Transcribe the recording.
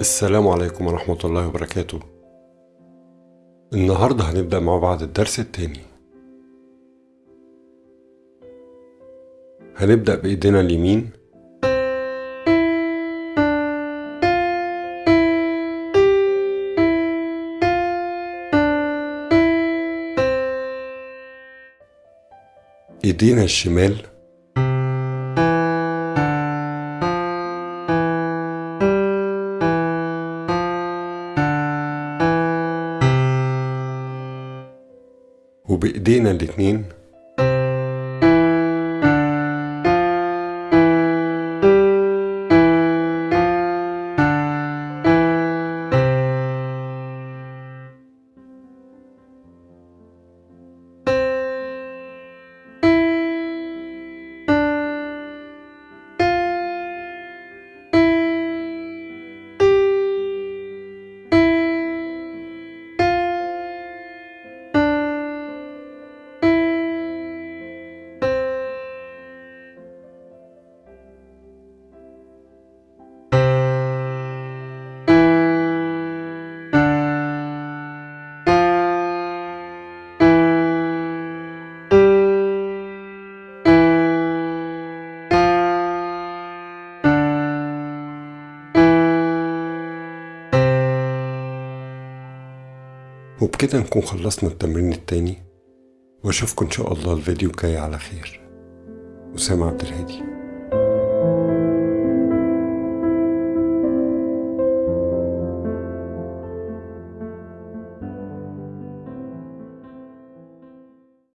السلام عليكم ورحمة الله وبركاته. النهاردة هنبدأ مع بعض الدرس التاني. هنبدأ بإيدينا اليمين. إيدينا الشمال. وبإيدينا الاتنين وبكده نكون خلصنا التمرين التاني. وأشوفكم إن شاء الله الفيديو الجاي على خير. أسامة عبد الهادي.